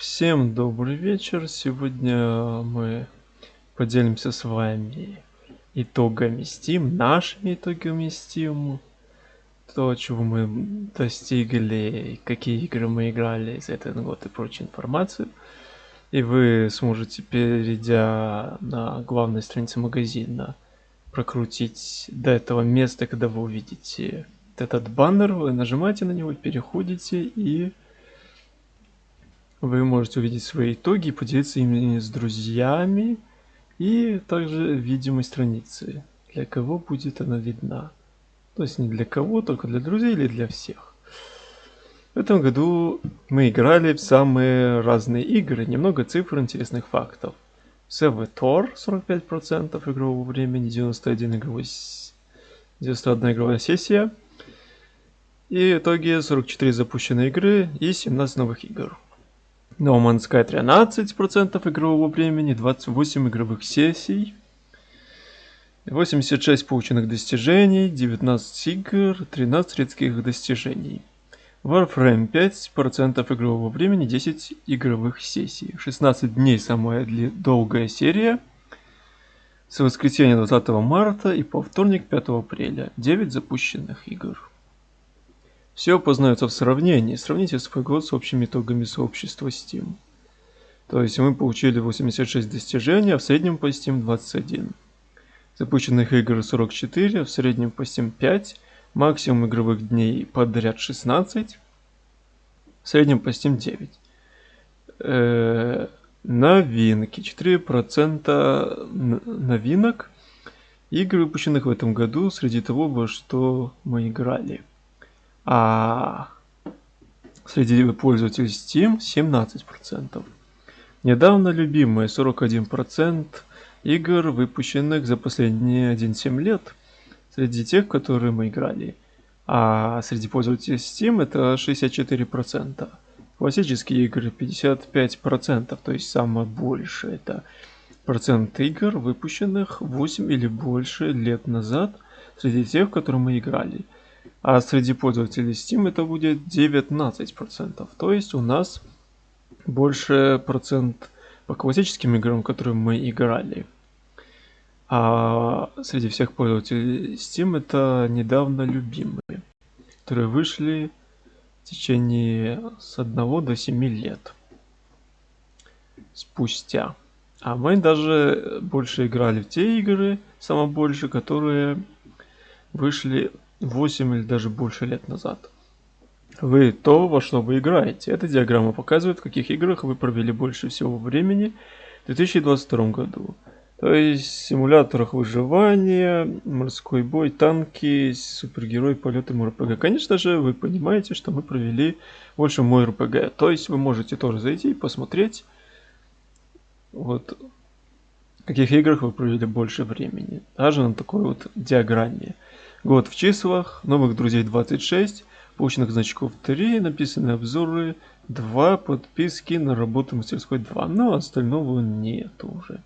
Всем добрый вечер. Сегодня мы поделимся с вами итогами Steam, нашими итогами Steam, то, чего мы достигли, какие игры мы играли за этот год и прочую информацию. И вы сможете, перейдя на главной странице магазина, прокрутить до этого места, когда вы увидите этот баннер, вы нажимаете на него, переходите и вы можете увидеть свои итоги поделиться ими с друзьями. И также видимой страницы, для кого будет она видна. То есть не для кого, только для друзей или для всех. В этом году мы играли в самые разные игры, немного цифр интересных фактов. Севитор 45% игрового времени, 91 игровой 91 игровая сессия. И итоги 44 запущенные игры и 17 новых игр. No Man's Sky 13% игрового времени, 28 игровых сессий, 86 полученных достижений, 19 игр, 13 редких достижений. Warframe 5% игрового времени, 10 игровых сессий. 16 дней самая долгая серия. С воскресенья 20 марта и по вторник 5 апреля. 9 запущенных игр. Все познается в сравнении. Сравните свой год с общими итогами сообщества Steam. То есть мы получили 86 достижений, а в среднем по Steam 21. Запущенных игр 44, в среднем по Steam 5, максимум игровых дней подряд 16, в среднем по Steam 9. Э новинки. 4% новинок игр, выпущенных в этом году, среди того, во что мы играли. А среди пользователей Steam 17%. Недавно любимые 41% игр, выпущенных за последние 1-7 лет, среди тех, которые мы играли. А среди пользователей Steam это 64%. Классические игры 55%, то есть самое большее это процент игр, выпущенных 8 или больше лет назад, среди тех, в которые мы играли. А среди пользователей Steam это будет 19%. То есть у нас больше процент по классическим играм, которые мы играли. А среди всех пользователей Steam это недавно любимые, которые вышли в течение с 1 до 7 лет спустя. А мы даже больше играли в те игры, самое больше, которые вышли 8 или даже больше лет назад. Вы то, во что вы играете. Эта диаграмма показывает, в каких играх вы провели больше всего времени в 2022 году. То есть симуляторах выживания, морской бой, танки, супергерой, полеты, МРПГ. Конечно же, вы понимаете, что мы провели больше мой РПГ. То есть вы можете тоже зайти и посмотреть, вот, в каких играх вы провели больше времени. Даже на такой вот диаграмме. Год в числах, новых друзей 26, полученных значков 3, написаны обзоры 2, подписки на работу мастерской 2. Но остального нет уже.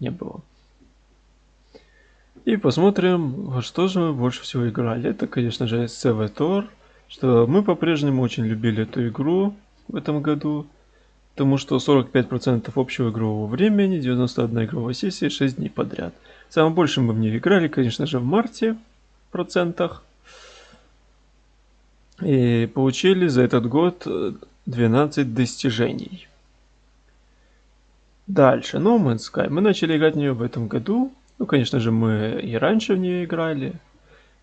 Не было. И посмотрим, во что же мы больше всего играли. Это, конечно же, Севатор, что мы по-прежнему очень любили эту игру в этом году. Потому что 45% общего игрового времени, 91 игровая сессия, 6 дней подряд. Самое больше мы в нее играли, конечно же, в марте процентах. И получили за этот год 12 достижений. Дальше, No Man's Sky. Мы начали играть в нее в этом году. Ну, конечно же, мы и раньше в нее играли.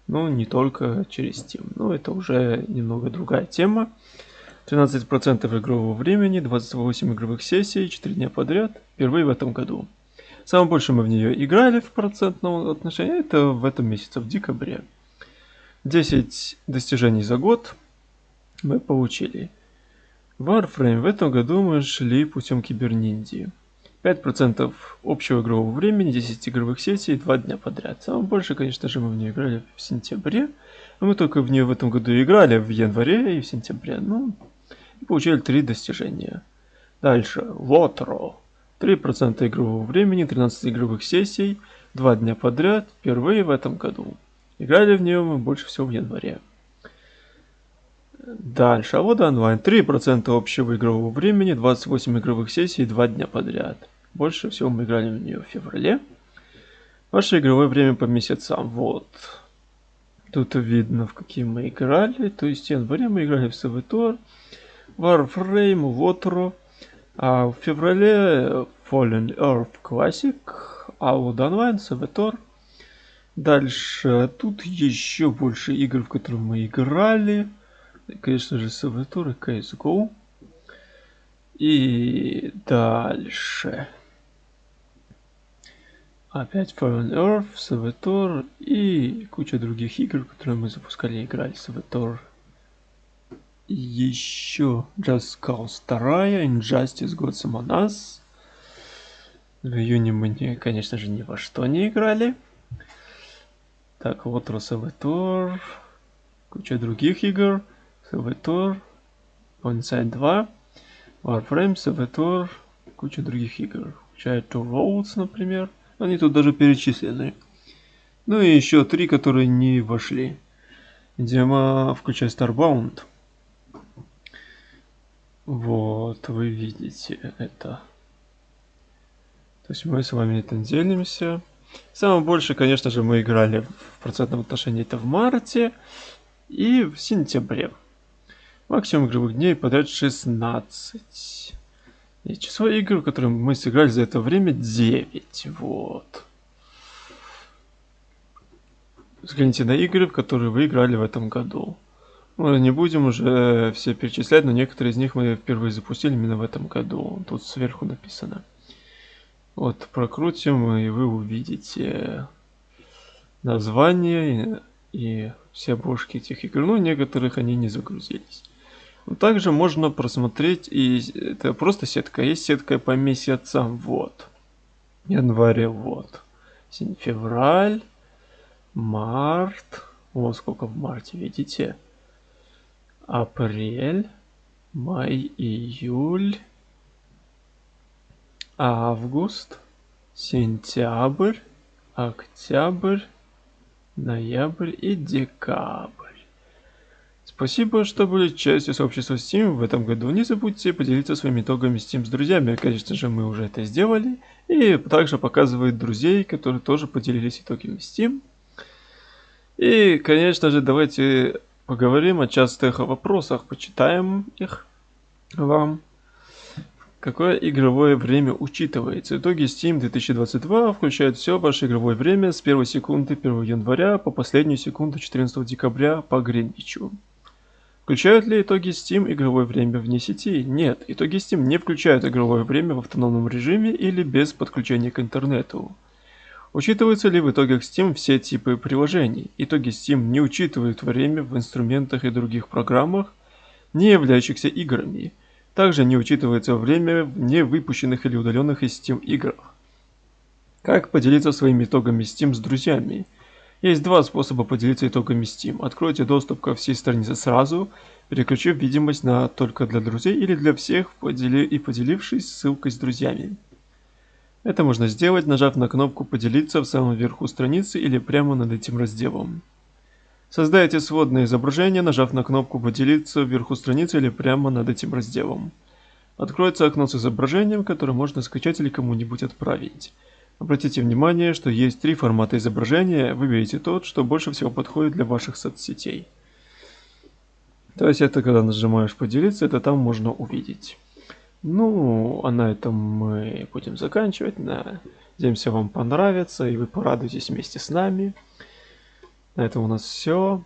Но не только через Steam. Но это уже немного другая тема. 13% игрового времени, 28 игровых сессий, 4 дня подряд. Впервые в этом году. Самое больше мы в нее играли в процентном отношении, это в этом месяце, в декабре. 10 достижений за год мы получили. Warframe в этом году мы шли путем киберниндии. 5% общего игрового времени, 10 игровых сессий, 2 дня подряд. Самое больше, конечно же, мы в нее играли в сентябре. Но мы только в нее в этом году играли в январе и в сентябре. Ну, и получили 3 достижения. Дальше. Lotro. 3% игрового времени, 13 игровых сессий, 2 дня подряд, впервые в этом году. Играли в нее мы больше всего в январе. Дальше. А вот онлайн. 3% общего игрового времени, 28 игровых сессий, 2 дня подряд. Больше всего мы играли в нее в феврале. Ваше игровое время по месяцам. Вот. Тут видно, в какие мы играли. То есть в январе мы играли в Савитор, Warframe, Water. А в феврале Fallen Earth Classic, вот онлайн Савитор. Дальше тут еще больше игр, в которые мы играли. Конечно же, Савитор и CSGO. И дальше. Опять Fallen Earth, Saboteur и куча других игр, которые мы запускали и играли. Saboteur. Еще Just Cause 2, Injustice Gods Among Us. В июне мы, не, конечно же, ни во что не играли. Так, вот Saboteur. Куча других игр. Saboteur. Inside 2. Warframe, Saboteur. Куча других игр. Включая Two Roads, например. Они тут даже перечислены. Ну и еще три, которые не вошли. Дема, включая Starbound. Вот, вы видите это. То есть мы с вами это делимся. Самое больше, конечно же, мы играли в процентном отношении это в марте и в сентябре. Максимум игровых дней подряд 16. И число игр, которые мы сыграли за это время, 9. Вот. Взгляните на игры, в которые вы играли в этом году. Мы не будем уже все перечислять, но некоторые из них мы впервые запустили именно в этом году. Тут сверху написано. Вот, прокрутим, и вы увидите название и, все обложки этих игр. Ну, некоторых они не загрузились. Также можно просмотреть, и это просто сетка, есть сетка по месяцам, вот. Январь, вот. Февраль, март, вот сколько в марте, видите. Апрель, май, июль, август, сентябрь, октябрь, ноябрь и декабрь. Спасибо, что были частью сообщества Steam в этом году. Не забудьте поделиться своими итогами Steam с друзьями. Конечно же, мы уже это сделали. И также показывает друзей, которые тоже поделились итогами Steam. И, конечно же, давайте поговорим о частых вопросах, почитаем их вам. Какое игровое время учитывается? Итоги Steam 2022 включают все ваше игровое время с 1 секунды 1 января по последнюю секунду 14 декабря по Гринвичу. Включают ли итоги Steam игровое время вне сети? Нет, итоги Steam не включают игровое время в автономном режиме или без подключения к интернету. Учитываются ли в итогах Steam все типы приложений? Итоги Steam не учитывают время в инструментах и других программах, не являющихся играми. Также не учитывается время в не выпущенных или удаленных из Steam играх. Как поделиться своими итогами Steam с друзьями? Есть два способа поделиться итогами Steam. Откройте доступ ко всей странице сразу, переключив видимость на только для друзей или для всех подели... и поделившись ссылкой с друзьями. Это можно сделать, нажав на кнопку «Поделиться» в самом верху страницы или прямо над этим разделом. Создайте сводное изображение, нажав на кнопку «Поделиться» вверху страницы или прямо над этим разделом. Откроется окно с изображением, которое можно скачать или кому-нибудь отправить. Обратите внимание, что есть три формата изображения, выберите тот, что больше всего подходит для ваших соцсетей. То есть это когда нажимаешь поделиться, это там можно увидеть. Ну, а на этом мы будем заканчивать. Надеемся, вам понравится и вы порадуетесь вместе с нами. На этом у нас все.